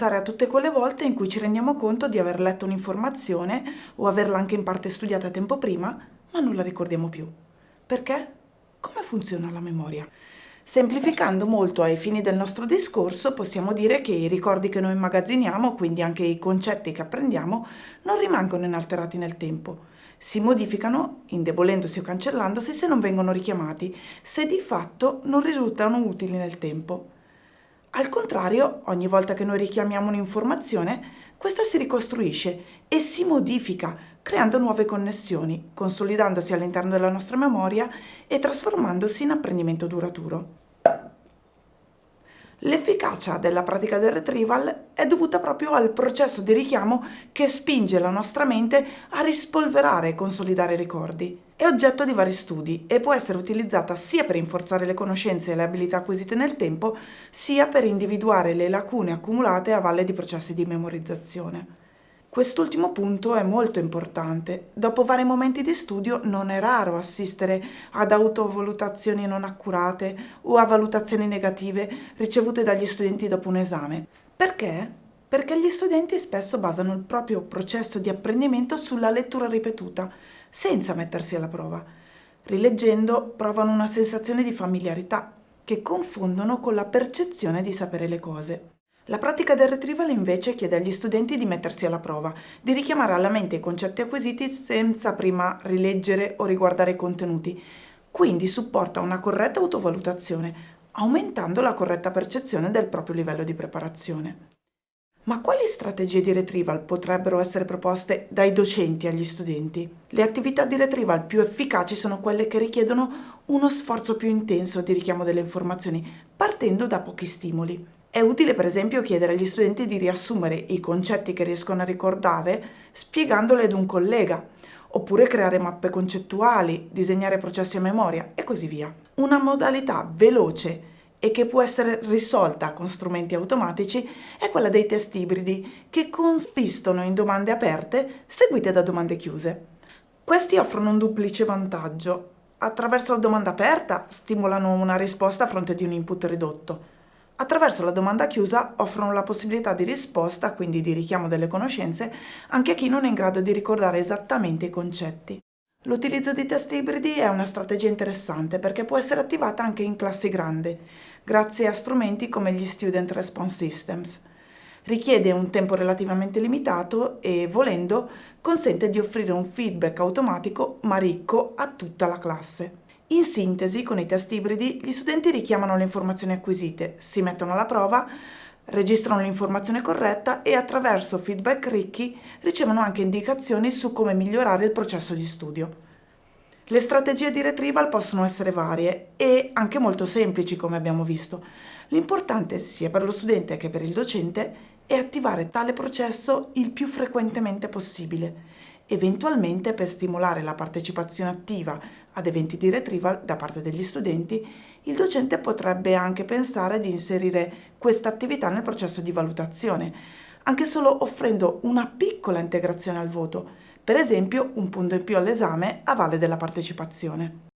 pensare a tutte quelle volte in cui ci rendiamo conto di aver letto un'informazione o averla anche in parte studiata tempo prima, ma non la ricordiamo più. Perché? Come funziona la memoria? Semplificando molto ai fini del nostro discorso, possiamo dire che i ricordi che noi immagazziniamo, quindi anche i concetti che apprendiamo, non rimangono inalterati nel tempo. Si modificano, indebolendosi o cancellandosi, se non vengono richiamati, se di fatto non risultano utili nel tempo. Al contrario, ogni volta che noi richiamiamo un'informazione, questa si ricostruisce e si modifica, creando nuove connessioni, consolidandosi all'interno della nostra memoria e trasformandosi in apprendimento duraturo. L'efficacia della pratica del retrieval è dovuta proprio al processo di richiamo che spinge la nostra mente a rispolverare e consolidare i ricordi. È oggetto di vari studi e può essere utilizzata sia per rinforzare le conoscenze e le abilità acquisite nel tempo, sia per individuare le lacune accumulate a valle di processi di memorizzazione. Quest'ultimo punto è molto importante. Dopo vari momenti di studio non è raro assistere ad autovalutazioni non accurate o a valutazioni negative ricevute dagli studenti dopo un esame. Perché? Perché gli studenti spesso basano il proprio processo di apprendimento sulla lettura ripetuta, senza mettersi alla prova. Rileggendo provano una sensazione di familiarità che confondono con la percezione di sapere le cose. La pratica del retrieval invece chiede agli studenti di mettersi alla prova, di richiamare alla mente i concetti acquisiti senza prima rileggere o riguardare i contenuti, quindi supporta una corretta autovalutazione, aumentando la corretta percezione del proprio livello di preparazione. Ma quali strategie di retrieval potrebbero essere proposte dai docenti agli studenti? Le attività di retrieval più efficaci sono quelle che richiedono uno sforzo più intenso di richiamo delle informazioni, partendo da pochi stimoli. È utile per esempio chiedere agli studenti di riassumere i concetti che riescono a ricordare spiegandoli ad un collega, oppure creare mappe concettuali, disegnare processi a memoria e così via. Una modalità veloce e che può essere risolta con strumenti automatici è quella dei test ibridi, che consistono in domande aperte seguite da domande chiuse. Questi offrono un duplice vantaggio. Attraverso la domanda aperta stimolano una risposta a fronte di un input ridotto, Attraverso la domanda chiusa offrono la possibilità di risposta, quindi di richiamo delle conoscenze, anche a chi non è in grado di ricordare esattamente i concetti. L'utilizzo di test ibridi è una strategia interessante perché può essere attivata anche in classi grandi, grazie a strumenti come gli Student Response Systems. Richiede un tempo relativamente limitato e, volendo, consente di offrire un feedback automatico ma ricco a tutta la classe. In sintesi, con i test ibridi, gli studenti richiamano le informazioni acquisite, si mettono alla prova, registrano l'informazione corretta e attraverso feedback ricchi ricevono anche indicazioni su come migliorare il processo di studio. Le strategie di retrieval possono essere varie e anche molto semplici, come abbiamo visto. L'importante, sia per lo studente che per il docente, è attivare tale processo il più frequentemente possibile eventualmente per stimolare la partecipazione attiva ad eventi di retrieval da parte degli studenti, il docente potrebbe anche pensare di inserire questa attività nel processo di valutazione, anche solo offrendo una piccola integrazione al voto, per esempio un punto in più all'esame a valle della partecipazione.